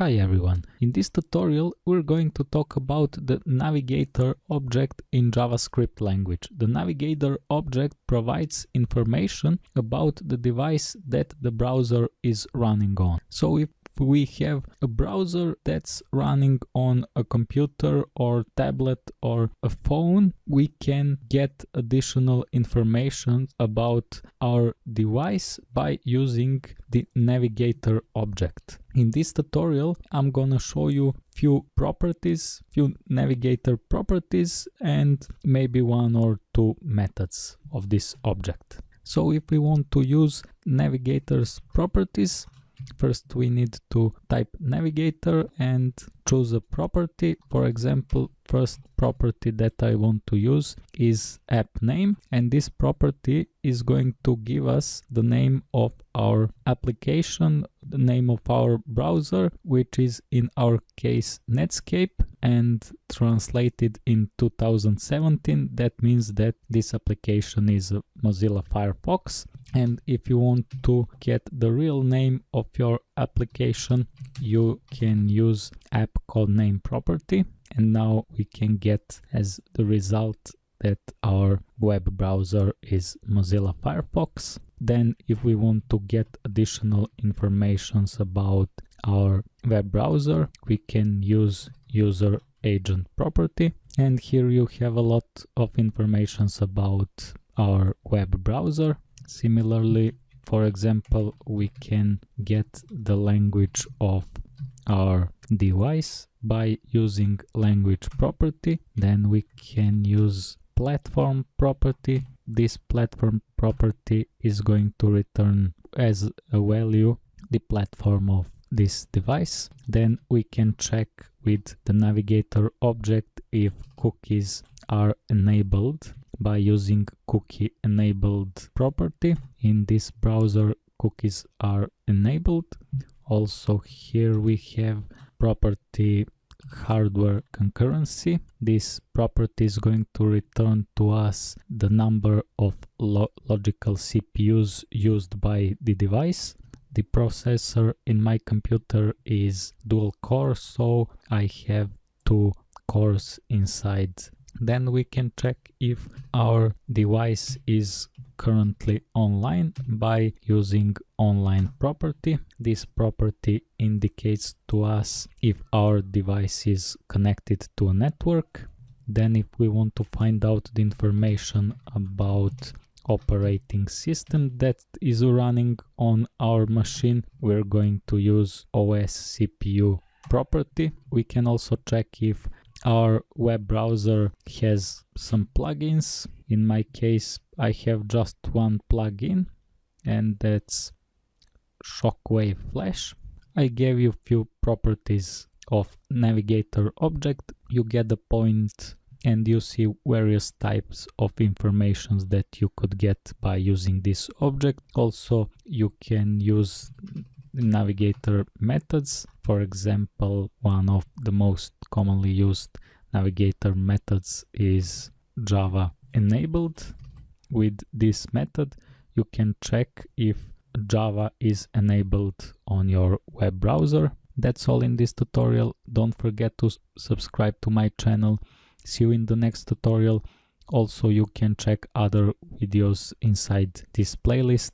Hi everyone, in this tutorial we're going to talk about the navigator object in JavaScript language. The navigator object provides information about the device that the browser is running on. So if we have a browser that's running on a computer or tablet or a phone, we can get additional information about our device by using the navigator object. In this tutorial, I'm gonna show you few properties, few navigator properties and maybe one or two methods of this object. So if we want to use navigator's properties, First we need to type navigator and choose a property. For example, first property that I want to use is app name and this property is going to give us the name of our application, the name of our browser, which is in our case Netscape and translated in 2017 that means that this application is Mozilla Firefox and if you want to get the real name of your application you can use app code name property and now we can get as the result that our web browser is Mozilla Firefox. Then if we want to get additional informations about our web browser, we can use user agent property. And here you have a lot of informations about our web browser. Similarly, for example, we can get the language of our device by using language property. Then we can use platform property. This platform property is going to return as a value the platform of this device. Then we can check with the navigator object if cookies are enabled by using cookie enabled property. In this browser cookies are enabled. Also here we have property hardware concurrency. This property is going to return to us the number of lo logical CPUs used by the device. The processor in my computer is dual core, so I have two cores inside then we can check if our device is currently online by using online property. This property indicates to us if our device is connected to a network. Then if we want to find out the information about operating system that is running on our machine, we're going to use OS CPU property. We can also check if our web browser has some plugins. In my case, I have just one plugin and that's Shockwave Flash. I gave you few properties of navigator object. You get the point and you see various types of informations that you could get by using this object. Also, you can use navigator methods. For example, one of the most commonly used navigator methods is Java enabled. With this method, you can check if Java is enabled on your web browser. That's all in this tutorial. Don't forget to subscribe to my channel. See you in the next tutorial. Also, you can check other videos inside this playlist.